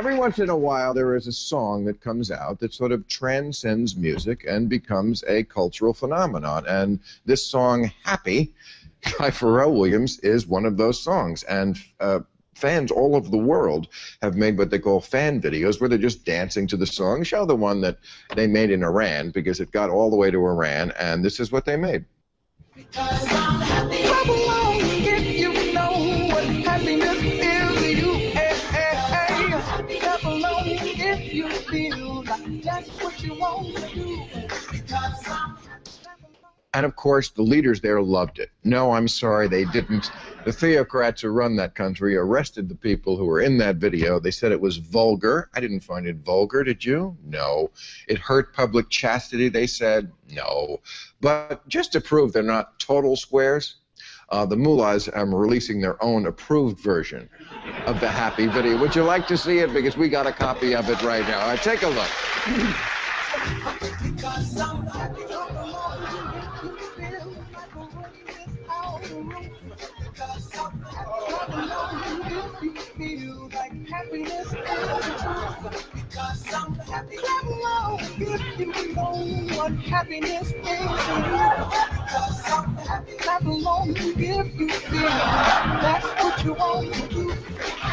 every once in a while there is a song that comes out that sort of transcends music and becomes a cultural phenomenon. And this song, Happy, by Pharrell Williams, is one of those songs. And uh, fans all over the world have made what they call fan videos where they're just dancing to the song. Show the one that they made in Iran because it got all the way to Iran, and this is what they made. And of course, the leaders there loved it. No, I'm sorry, they didn't. The theocrats who run that country arrested the people who were in that video. They said it was vulgar. I didn't find it vulgar, did you? No. It hurt public chastity, they said? No. But just to prove they're not total squares, uh, the mullahs are releasing their own approved version of the happy video. Would you like to see it? Because we got a copy of it right now. Take a look.